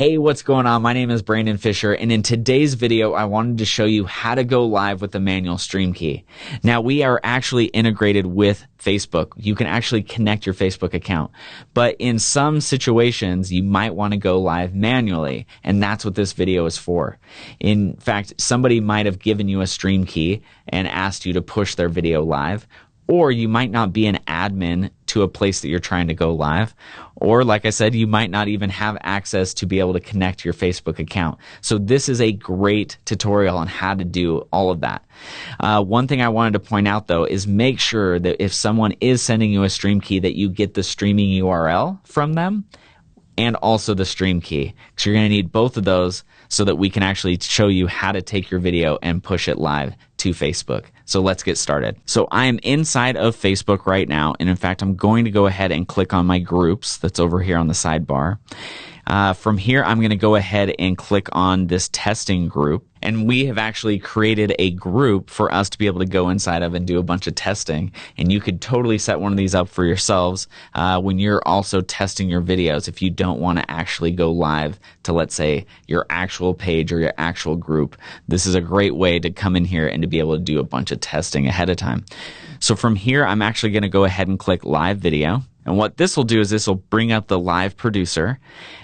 Hey, what's going on? My name is Brandon Fisher, and in today's video, I wanted to show you how to go live with the manual stream key. Now, we are actually integrated with Facebook. You can actually connect your Facebook account, but in some situations, you might want to go live manually, and that's what this video is for. In fact, somebody might have given you a stream key and asked you to push their video live, or you might not be an admin to a place that you're trying to go live. Or, like I said, you might not even have access to be able to connect your Facebook account. So, this is a great tutorial on how to do all of that. Uh, one thing I wanted to point out though is make sure that if someone is sending you a stream key, that you get the streaming URL from them and also the stream key. So, you're going to need both of those so that we can actually show you how to take your video and push it live to Facebook. So let's get started. So I am inside of Facebook right now. And in fact, I'm going to go ahead and click on my groups that's over here on the sidebar. Uh, from here, I'm going to go ahead and click on this testing group. And we have actually created a group for us to be able to go inside of and do a bunch of testing. And you could totally set one of these up for yourselves uh, when you're also testing your videos if you don't want to actually go live to, let's say, your actual page or your actual group. This is a great way to come in here and to be able to do a bunch of testing ahead of time. So from here, I'm actually going to go ahead and click live video. And what this will do is this will bring up the live producer.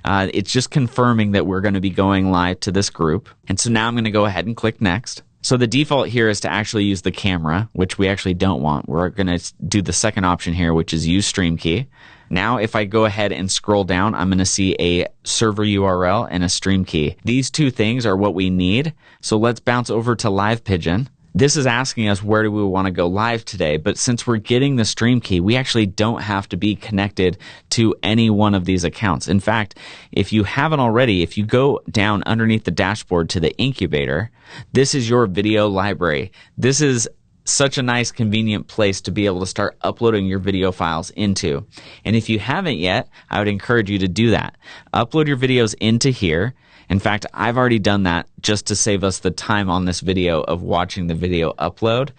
Uh, it's just confirming that we're going to be going live to this group. And so now I'm going to go ahead and click next. So the default here is to actually use the camera, which we actually don't want. We're going to do the second option here, which is use stream key. Now, if I go ahead and scroll down, I'm going to see a server URL and a stream key. These two things are what we need. So let's bounce over to Live Pigeon. This is asking us where do we want to go live today, but since we're getting the stream key, we actually don't have to be connected to any one of these accounts. In fact, if you haven't already, if you go down underneath the dashboard to the incubator, this is your video library. This is such a nice convenient place to be able to start uploading your video files into. And if you haven't yet, I would encourage you to do that. Upload your videos into here in fact, I've already done that just to save us the time on this video of watching the video upload.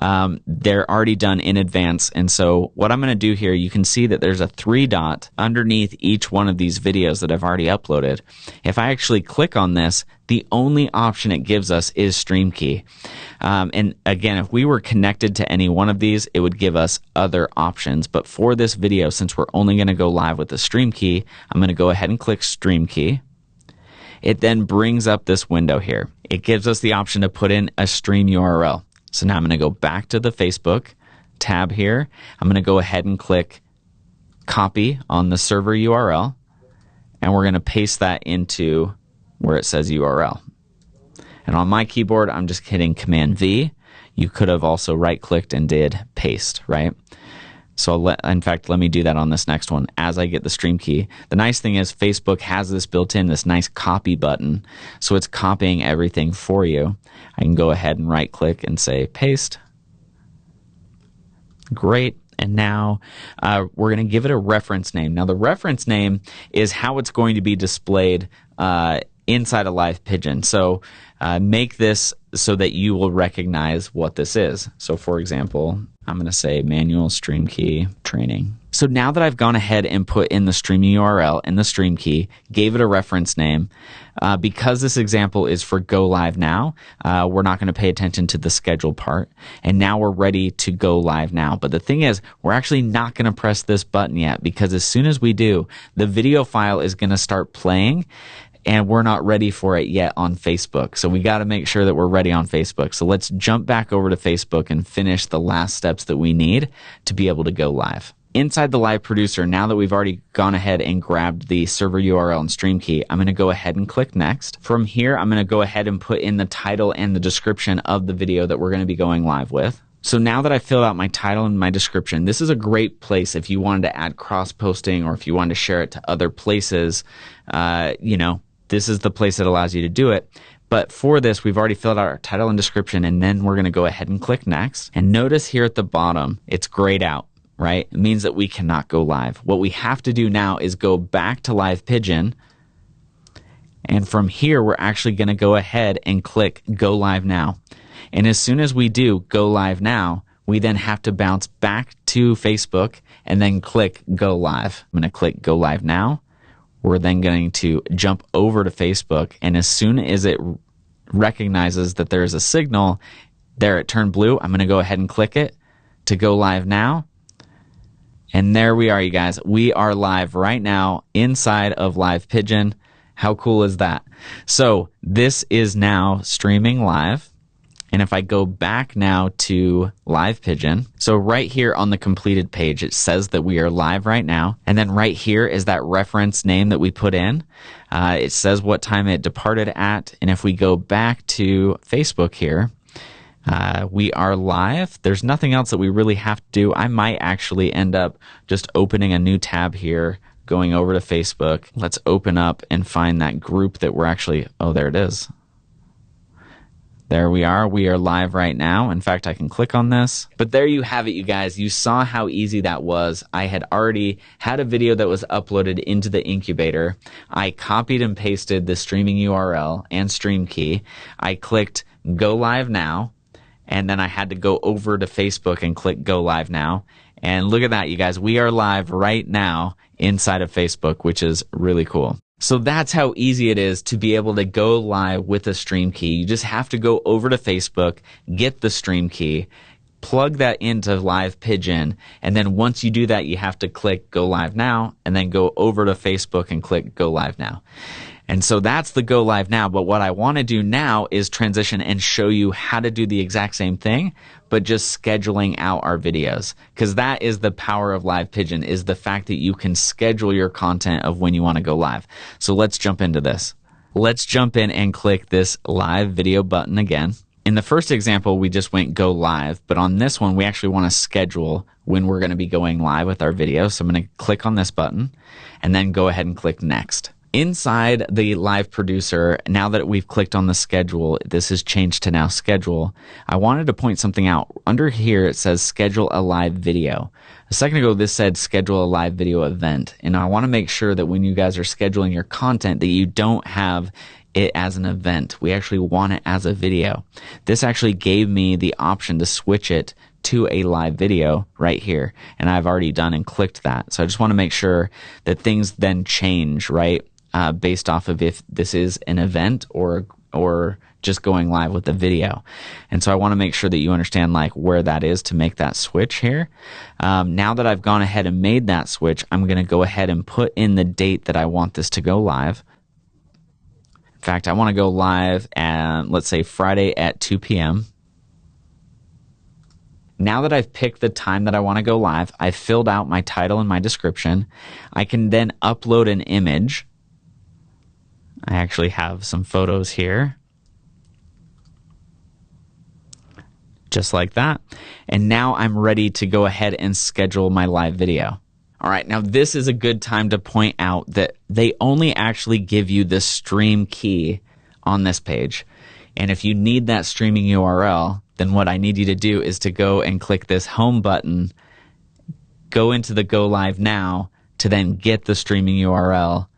Um, they're already done in advance. And so what I'm going to do here, you can see that there's a three dot underneath each one of these videos that I've already uploaded. If I actually click on this, the only option it gives us is stream key. Um, and again, if we were connected to any one of these, it would give us other options. But for this video, since we're only going to go live with the stream key, I'm going to go ahead and click stream key it then brings up this window here. It gives us the option to put in a stream URL. So now I'm going to go back to the Facebook tab here. I'm going to go ahead and click copy on the server URL, and we're going to paste that into where it says URL. And on my keyboard, I'm just hitting Command V. You could have also right clicked and did paste, right? So in fact, let me do that on this next one as I get the stream key. The nice thing is Facebook has this built in, this nice copy button. So it's copying everything for you. I can go ahead and right click and say paste. Great. And now uh, we're going to give it a reference name. Now, the reference name is how it's going to be displayed uh, inside a live pigeon. So uh, make this so that you will recognize what this is. So, for example, I'm going to say manual stream key training. So now that I've gone ahead and put in the streaming URL and the stream key, gave it a reference name, uh, because this example is for go live now, uh, we're not going to pay attention to the schedule part. And now we're ready to go live now. But the thing is, we're actually not going to press this button yet because as soon as we do, the video file is going to start playing and we're not ready for it yet on Facebook. So we got to make sure that we're ready on Facebook. So let's jump back over to Facebook and finish the last steps that we need to be able to go live. Inside the live producer, now that we've already gone ahead and grabbed the server URL and stream key, I'm going to go ahead and click next. From here, I'm going to go ahead and put in the title and the description of the video that we're going to be going live with. So now that I filled out my title and my description, this is a great place if you wanted to add cross posting or if you wanted to share it to other places. Uh, you know, this is the place that allows you to do it. But for this, we've already filled out our title and description, and then we're going to go ahead and click next. And notice here at the bottom, it's grayed out, right? It means that we cannot go live. What we have to do now is go back to Live Pigeon. And from here, we're actually going to go ahead and click Go Live Now. And as soon as we do Go Live Now, we then have to bounce back to Facebook and then click Go Live. I'm going to click Go Live Now we're then going to jump over to Facebook. And as soon as it recognizes that there is a signal, there it turned blue. I'm going to go ahead and click it to go live now. And there we are, you guys. We are live right now inside of Live Pigeon. How cool is that? So this is now streaming live. And if I go back now to Live Pigeon, so right here on the completed page, it says that we are live right now. And then right here is that reference name that we put in. Uh, it says what time it departed at. And if we go back to Facebook here, uh, we are live. There's nothing else that we really have to do. I might actually end up just opening a new tab here, going over to Facebook. Let's open up and find that group that we're actually, oh, there it is. There we are. We are live right now. In fact, I can click on this. But there you have it, you guys. You saw how easy that was. I had already had a video that was uploaded into the incubator. I copied and pasted the streaming URL and stream key. I clicked go live now. And then I had to go over to Facebook and click go live now. And look at that, you guys. We are live right now inside of Facebook, which is really cool. So that's how easy it is to be able to go live with a stream key. You just have to go over to Facebook, get the stream key, plug that into Live Pigeon, and then once you do that, you have to click Go Live Now, and then go over to Facebook and click Go Live Now. And so that's the go live now. But what I want to do now is transition and show you how to do the exact same thing, but just scheduling out our videos. Cause that is the power of live pigeon is the fact that you can schedule your content of when you want to go live. So let's jump into this. Let's jump in and click this live video button again. In the first example, we just went go live, but on this one, we actually want to schedule when we're going to be going live with our video. So I'm going to click on this button and then go ahead and click next. Inside the live producer, now that we've clicked on the schedule, this is changed to now schedule. I wanted to point something out. Under here, it says schedule a live video. A second ago, this said schedule a live video event. And I want to make sure that when you guys are scheduling your content, that you don't have it as an event. We actually want it as a video. This actually gave me the option to switch it to a live video right here. And I've already done and clicked that. So I just want to make sure that things then change, right? Uh, based off of if this is an event or or just going live with the video. And so I want to make sure that you understand like where that is to make that switch here. Um, now that I've gone ahead and made that switch, I'm going to go ahead and put in the date that I want this to go live. In fact, I want to go live at, let's say Friday at 2 p.m. Now that I've picked the time that I want to go live, I've filled out my title and my description. I can then upload an image I actually have some photos here. Just like that. And now I'm ready to go ahead and schedule my live video. All right, now this is a good time to point out that they only actually give you the stream key on this page. And if you need that streaming URL, then what I need you to do is to go and click this home button, go into the go live now to then get the streaming URL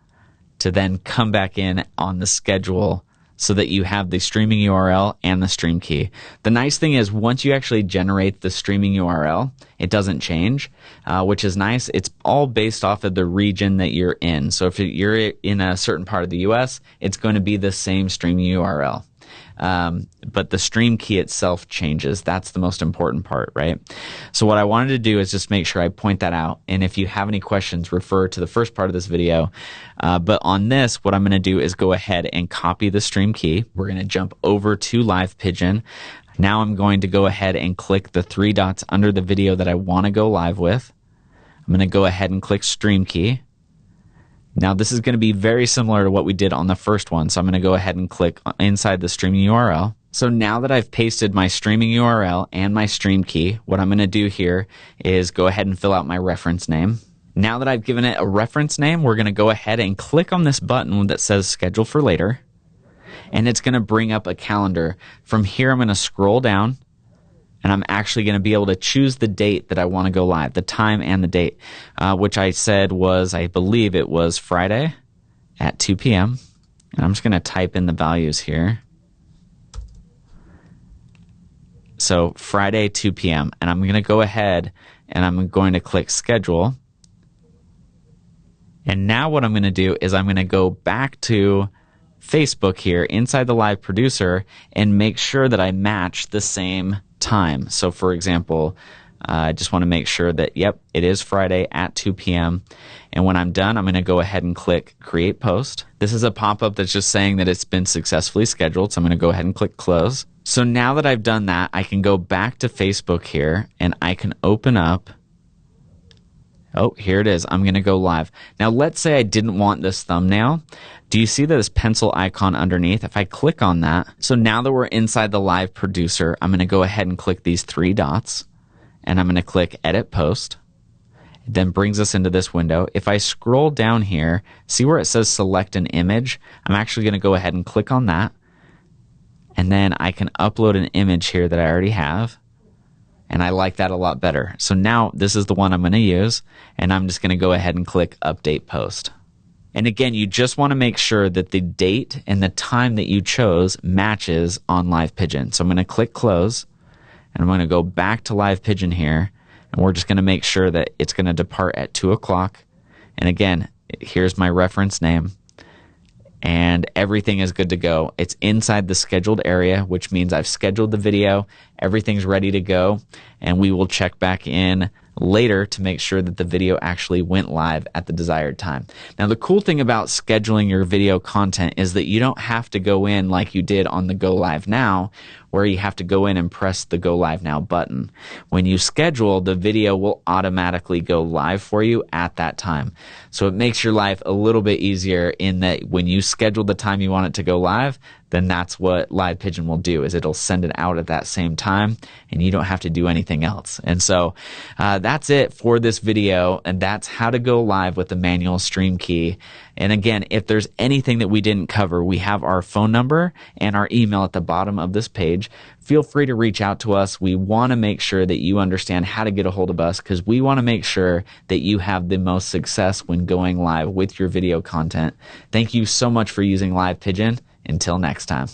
to then come back in on the schedule so that you have the streaming URL and the stream key. The nice thing is once you actually generate the streaming URL, it doesn't change, uh, which is nice. It's all based off of the region that you're in. So if you're in a certain part of the US, it's going to be the same streaming URL. Um, but the stream key itself changes. That's the most important part, right? So what I wanted to do is just make sure I point that out. And if you have any questions, refer to the first part of this video. Uh, but on this, what I'm going to do is go ahead and copy the stream key. We're going to jump over to Live Pigeon. Now I'm going to go ahead and click the three dots under the video that I want to go live with. I'm going to go ahead and click stream key. Now this is going to be very similar to what we did on the first one. So I'm going to go ahead and click inside the streaming URL. So now that I've pasted my streaming URL and my stream key, what I'm going to do here is go ahead and fill out my reference name. Now that I've given it a reference name, we're going to go ahead and click on this button that says schedule for later. And it's going to bring up a calendar. From here, I'm going to scroll down and I'm actually going to be able to choose the date that I want to go live, the time and the date, uh, which I said was, I believe it was Friday at 2 p.m. And I'm just going to type in the values here. So Friday, 2 p.m. And I'm going to go ahead and I'm going to click schedule. And now what I'm going to do is I'm going to go back to Facebook here inside the live producer and make sure that I match the same time. So for example, uh, I just want to make sure that, yep, it is Friday at 2 p.m. And when I'm done, I'm going to go ahead and click create post. This is a pop up that's just saying that it's been successfully scheduled. So I'm going to go ahead and click close. So now that I've done that, I can go back to Facebook here and I can open up. Oh, here it is. I'm going to go live. Now, let's say I didn't want this thumbnail. Do you see this pencil icon underneath? If I click on that, so now that we're inside the live producer, I'm going to go ahead and click these three dots and I'm going to click edit post. It then brings us into this window. If I scroll down here, see where it says select an image? I'm actually going to go ahead and click on that. And then I can upload an image here that I already have. And I like that a lot better. So now this is the one I'm going to use. And I'm just going to go ahead and click update post. And again, you just want to make sure that the date and the time that you chose matches on Live Pigeon. So I'm going to click close and I'm going to go back to Live Pigeon here. And we're just going to make sure that it's going to depart at 2 o'clock. And again, here's my reference name and everything is good to go. It's inside the scheduled area, which means I've scheduled the video, everything's ready to go, and we will check back in later to make sure that the video actually went live at the desired time. Now, the cool thing about scheduling your video content is that you don't have to go in like you did on the Go Live Now, where you have to go in and press the Go Live Now button. When you schedule, the video will automatically go live for you at that time. So it makes your life a little bit easier in that when you schedule the time you want it to go live, then that's what Live Pigeon will do is it'll send it out at that same time and you don't have to do anything else. And so uh, that's it for this video and that's how to go live with the manual stream key. And again, if there's anything that we didn't cover, we have our phone number and our email at the bottom of this page. Feel free to reach out to us. We want to make sure that you understand how to get a hold of us because we want to make sure that you have the most success when going live with your video content. Thank you so much for using Live Pigeon until next time.